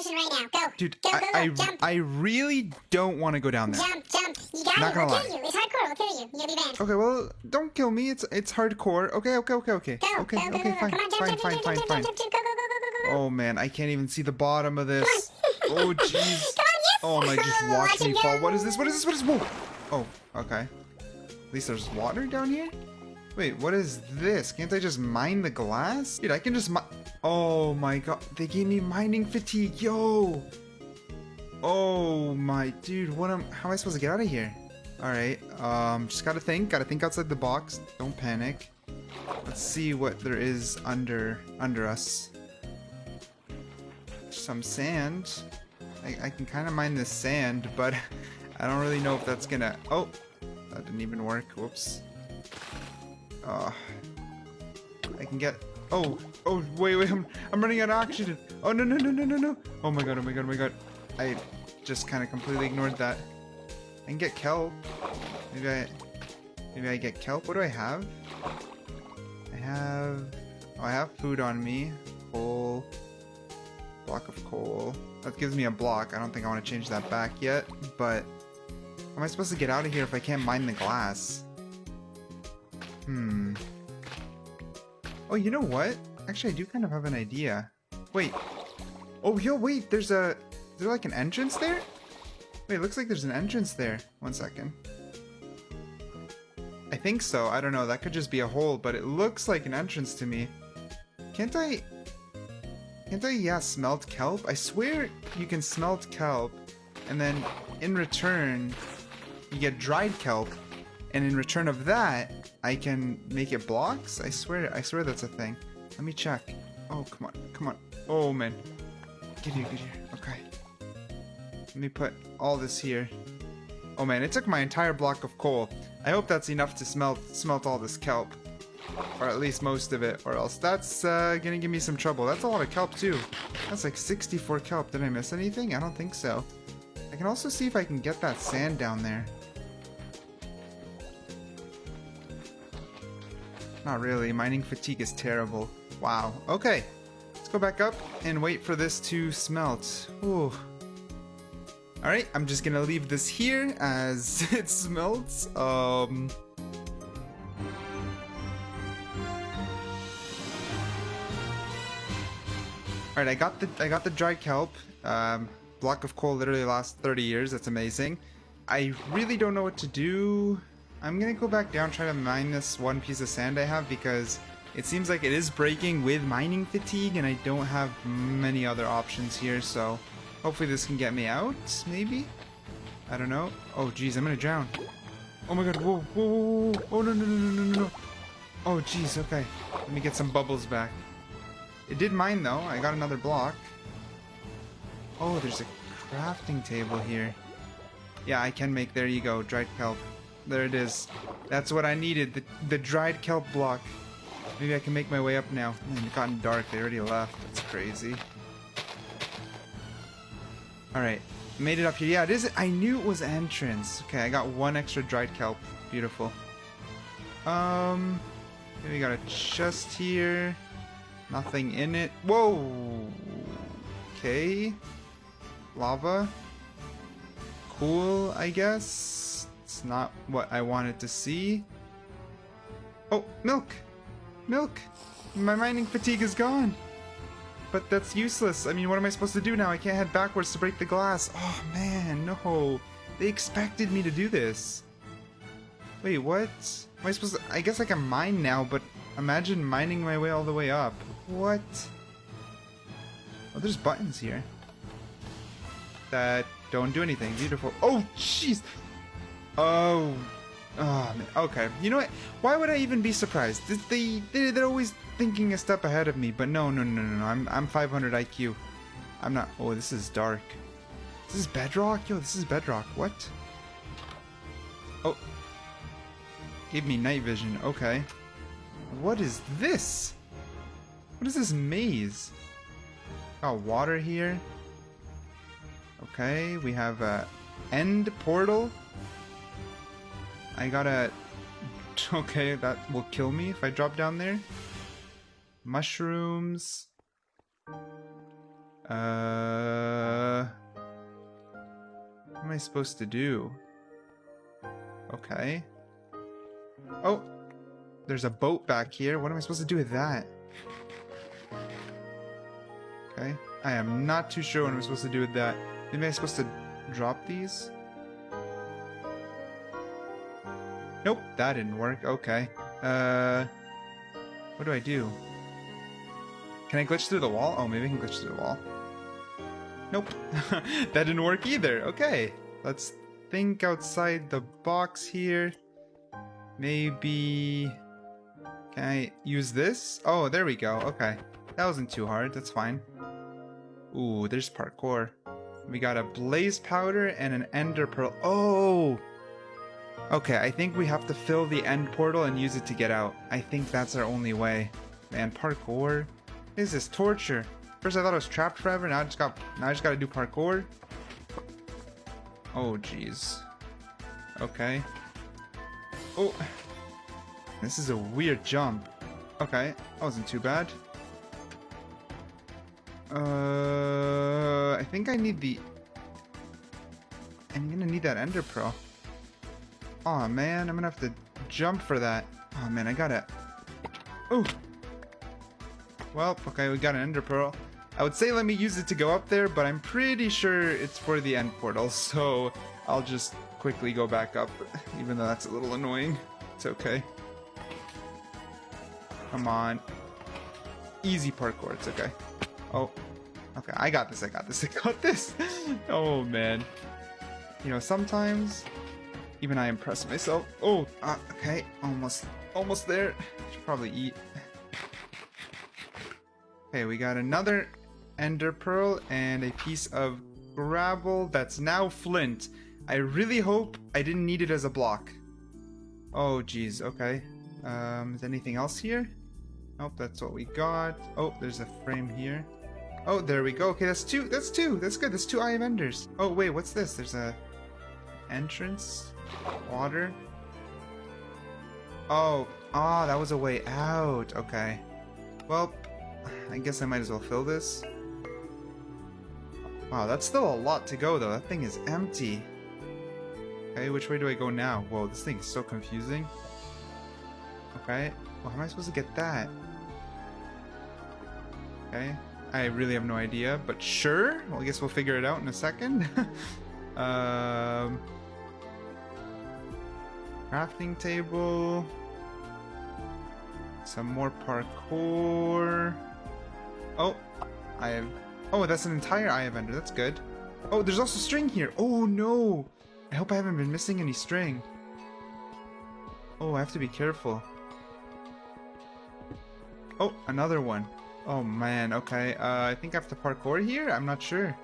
ocean right now. Go. Dude, go, go, I, go. I, jump. I really don't want to go down there. Jump, jump. You got Not it. gonna We'll lie. kill you. It's hardcore. We'll kill you. Gonna be banned. Okay, well, don't kill me. It's it's hardcore. Okay, okay, okay, okay. Go, okay, go, go, okay, go, go. fine, Come on, jump, fine, jump, fine, jump, fine, jump, fine. jump, jump, Go, go, go, go, go, go. Oh man, I can't even see the bottom of this. Oh jeez. Come on, yes. Oh my, just watch Watch me fall. What is this? What is this? What is Whoa. Oh, okay. At least there's water down here? Wait, what is this? Can't I just mine the glass? Dude, I can just mi- Oh my god, they gave me mining fatigue, yo! Oh my, dude, what am- how am I supposed to get out of here? Alright, um, just gotta think, gotta think outside the box, don't panic. Let's see what there is under, under us. Some sand. I, I can kind of mine this sand, but I don't really know if that's gonna... Oh! That didn't even work. Whoops. Uh, I can get... Oh! Oh, wait, wait, I'm, I'm running out of oxygen! Oh, no, no, no, no, no, no! Oh my god, oh my god, oh my god. I just kind of completely ignored that. I can get kelp. Maybe I... Maybe I get kelp. What do I have? I have... Oh, I have food on me. Coal. Block of coal. That gives me a block. I don't think I want to change that back yet, but... How am I supposed to get out of here if I can't mine the glass? Hmm. Oh, you know what? Actually, I do kind of have an idea. Wait. Oh, yo, wait, there's a... Is there like an entrance there? Wait, it looks like there's an entrance there. One second. I think so. I don't know. That could just be a hole, but it looks like an entrance to me. Can't I... Can't I, yeah, smelt kelp? I swear you can smelt kelp, and then in return, you get dried kelp, and in return of that, I can make it blocks? I swear, I swear that's a thing. Let me check. Oh, come on, come on. Oh, man. Get here, get here. Okay. Let me put all this here. Oh man, it took my entire block of coal. I hope that's enough to smelt smelt all this kelp. Or at least most of it, or else that's uh, gonna give me some trouble. That's a lot of kelp too. That's like 64 kelp. Did I miss anything? I don't think so. I can also see if I can get that sand down there. Not really. Mining fatigue is terrible. Wow. Okay. Let's go back up and wait for this to smelt. Ooh. Alright, I'm just gonna leave this here as it smelts. Um... Alright, I got the I got the dry kelp. Um, block of coal literally lasts 30 years. That's amazing. I really don't know what to do. I'm gonna go back down, try to mine this one piece of sand I have because it seems like it is breaking with mining fatigue, and I don't have many other options here. So hopefully this can get me out. Maybe. I don't know. Oh geez, I'm gonna drown. Oh my god! Whoa! Whoa! Whoa! whoa. Oh no! No! No! No! No! No! Oh geez. Okay. Let me get some bubbles back. It did mine though. I got another block. Oh, there's a crafting table here. Yeah, I can make. There you go. Dried kelp. There it is. That's what I needed. The, the dried kelp block. Maybe I can make my way up now. Man, it gotten dark. They already left. That's crazy. Alright. Made it up here. Yeah, it is. I knew it was entrance. Okay, I got one extra dried kelp. Beautiful. Um, we got a chest here. Nothing in it. Whoa. Okay. Lava. Cool, I guess. It's not what I wanted to see. Oh, milk. Milk. My mining fatigue is gone. But that's useless. I mean, what am I supposed to do now? I can't head backwards to break the glass. Oh, man, no. They expected me to do this. Wait, what? Am I supposed to... I guess I can mine now, but imagine mining my way all the way up. What? Oh, there's buttons here. That don't do anything. Beautiful. Oh, jeez! Oh... Oh, man. Okay. You know what? Why would I even be surprised? They, they, they're always thinking a step ahead of me, but no, no, no, no, no. I'm, I'm 500 IQ. I'm not... Oh, this is dark. This is bedrock? Yo, this is bedrock. What? Oh. Gave me night vision. Okay. What is this? What is this maze? Got water here. Okay, we have a end portal. I gotta... Okay, that will kill me if I drop down there. Mushrooms. Uh... What am I supposed to do? Okay. Oh, there's a boat back here. What am I supposed to do with that? Okay. I am not too sure what I'm supposed to do with that. Maybe I'm supposed to drop these? Nope, that didn't work. Okay. Uh, what do I do? Can I glitch through the wall? Oh, maybe I can glitch through the wall. Nope. that didn't work either. Okay. Let's think outside the box here. Maybe... Can I use this? Oh, there we go. Okay. That wasn't too hard. That's fine. Ooh, there's parkour. We got a blaze powder and an ender pearl. Oh! Okay, I think we have to fill the end portal and use it to get out. I think that's our only way. Man, parkour. Is this torture? First I thought I was trapped forever, now I just got now I just gotta do parkour. Oh jeez. Okay. Oh this is a weird jump. Okay, that wasn't too bad. Uh I think I need the I'm gonna need that ender pearl. Oh, man, I'm gonna have to jump for that. Oh man, I gotta Oh well, okay, we got an ender pearl. I would say let me use it to go up there, but I'm pretty sure it's for the end portal, so I'll just quickly go back up, even though that's a little annoying. It's okay. Come on. Easy parkour, it's okay. Oh, okay, I got this, I got this, I got this! oh, man. You know, sometimes, even I impressed myself. Oh, uh, okay, almost, almost there. Should probably eat. Okay, we got another ender pearl and a piece of gravel that's now flint. I really hope I didn't need it as a block. Oh, geez, okay. Um, is anything else here? Nope, that's what we got. Oh, there's a frame here. Oh, there we go. Okay, that's two. That's two. That's good. That's two Eye of Enders. Oh, wait, what's this? There's a entrance. Water. Oh, ah, oh, that was a way out. Okay. Well, I guess I might as well fill this. Wow, that's still a lot to go though. That thing is empty. Okay, which way do I go now? Whoa, this thing is so confusing. Okay, well, how am I supposed to get that? Okay, I really have no idea, but sure. Well, I guess we'll figure it out in a second. um, crafting table. Some more parkour. Oh, I have... Oh, that's an entire Eye of Ender. That's good. Oh, there's also string here. Oh, no. I hope I haven't been missing any string. Oh, I have to be careful. Oh, another one. Oh, man. Okay. Uh, I think I have to parkour here? I'm not sure.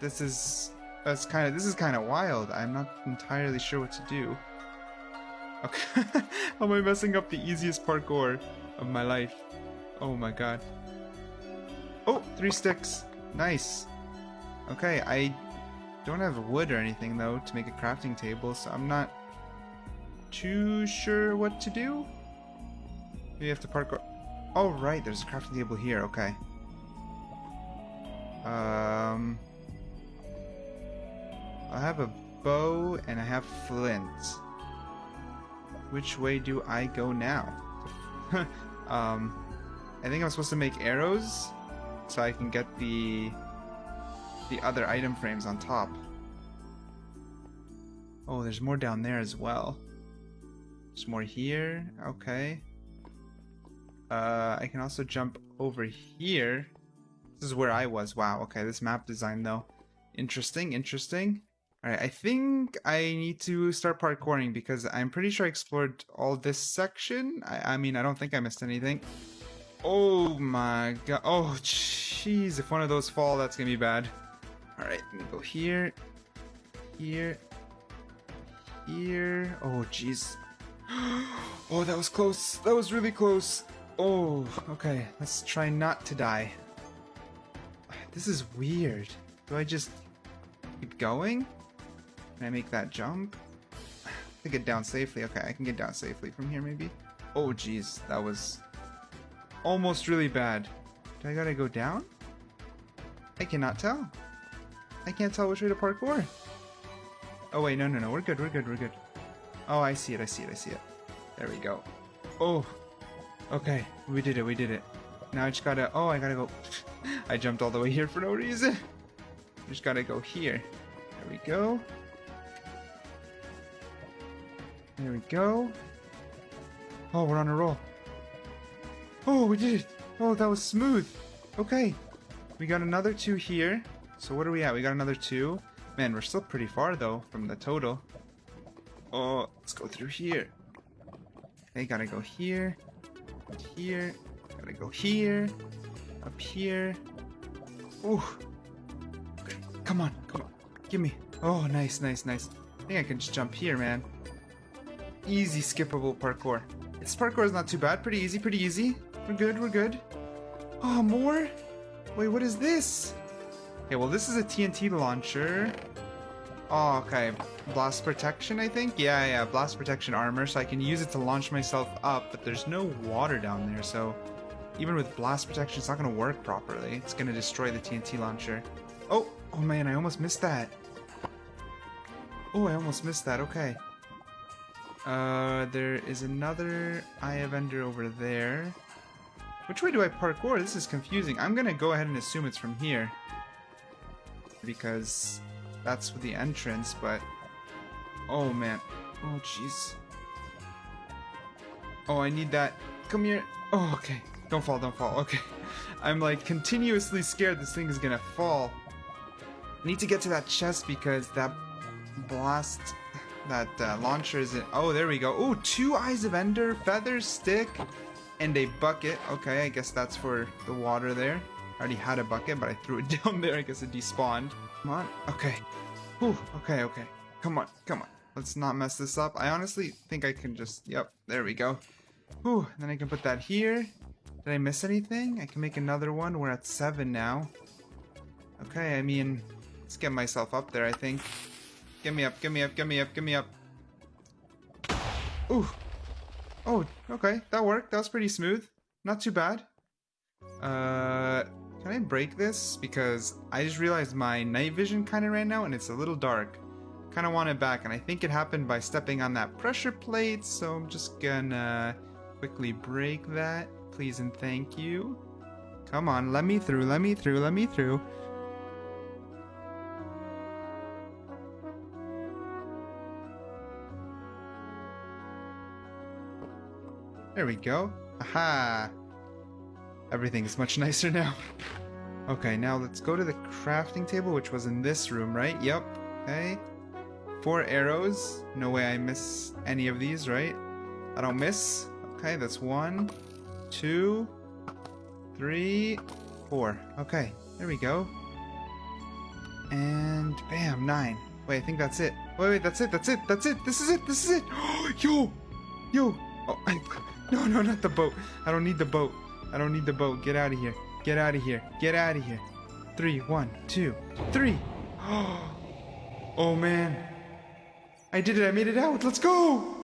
This is... That's kind of... This is kind of wild. I'm not entirely sure what to do. Okay. How am I messing up the easiest parkour of my life? Oh my god. Oh, three sticks. Nice. Okay, I don't have wood or anything though to make a crafting table, so I'm not too sure what to do. Maybe have to parkour. Oh right, there's a crafting table here. Okay. Um, I have a bow and I have flint. Which way do I go now? um, I think I'm supposed to make arrows so I can get the the other item frames on top. Oh, there's more down there as well. There's more here. Okay. Uh, I can also jump over here. This is where I was. Wow. Okay, this map design though. Interesting, interesting. Alright, I think I need to start parkouring because I'm pretty sure I explored all this section. I, I mean, I don't think I missed anything. Oh my god. Oh, jeez. If one of those fall, that's gonna be bad. Alright, let me go here. Here. Here. Oh, jeez. Oh, that was close. That was really close. Oh, okay. Let's try not to die. This is weird. Do I just keep going? Can I make that jump? To get down safely. Okay, I can get down safely from here maybe. Oh, jeez. That was almost really bad. Do I gotta go down? I cannot tell. I can't tell which way to parkour. Oh wait, no, no, no. We're good. We're good. We're good. Oh, I see it. I see it. I see it. There we go. Oh. Okay. We did it. We did it. Now I just gotta. Oh, I gotta go. I jumped all the way here for no reason. Just gotta go here. There we go. There we go. Oh, we're on a roll. Oh, we did it. Oh, that was smooth. Okay. We got another two here. So what are we at? We got another two. Man, we're still pretty far though from the total. Oh, let's go through here. Okay, gotta go here. Here. Gotta go here. Up here. Ooh. Okay, come on, come on. Give me. Oh, nice, nice, nice. I think I can just jump here, man. Easy skippable parkour. This parkour is not too bad. Pretty easy, pretty easy. We're good, we're good. Oh, more? Wait, what is this? Okay, well, this is a TNT launcher. Oh, okay. Blast protection, I think? Yeah, yeah, blast protection armor, so I can use it to launch myself up, but there's no water down there, so even with blast protection, it's not going to work properly. It's going to destroy the TNT launcher. Oh, oh man, I almost missed that. Oh, I almost missed that, okay. Uh, there is another Eye of Ender over there. Which way do I parkour? This is confusing. I'm gonna go ahead and assume it's from here. Because that's the entrance, but... Oh, man. Oh, jeez. Oh, I need that. Come here. Oh, okay. Don't fall, don't fall. Okay. I'm, like, continuously scared this thing is gonna fall. I need to get to that chest because that blast... That uh, launcher is in... Oh, there we go. Oh, two Eyes of Ender, Feather Stick, and a bucket. Okay, I guess that's for the water there. I already had a bucket, but I threw it down there. I guess it despawned. Come on. Okay. Whew. Okay, okay. Come on, come on. Let's not mess this up. I honestly think I can just... Yep, there we go. Whew. Then I can put that here. Did I miss anything? I can make another one. We're at seven now. Okay, I mean... Let's get myself up there, I think. Get me up, get me up, get me up, get me up. Ooh. Oh, okay. That worked. That was pretty smooth. Not too bad. Uh, can I break this? Because I just realized my night vision kind of ran out and it's a little dark. Kind of want it back and I think it happened by stepping on that pressure plate. So I'm just gonna quickly break that. Please and thank you. Come on, let me through, let me through, let me through. There we go. Aha! Everything's much nicer now. Okay, now let's go to the crafting table, which was in this room, right? Yep. Okay. Four arrows. No way I miss any of these, right? I don't miss. Okay, that's one, two, three, four. Okay, there we go. And bam, nine. Wait, I think that's it. Wait, wait, that's it, that's it, that's it, this is it, this is it! yo! Yo! Oh, I, no, no, not the boat. I don't need the boat. I don't need the boat. Get out of here. Get out of here. Get out of here. Three, one, two, three. Oh man. I did it. I made it out. Let's go.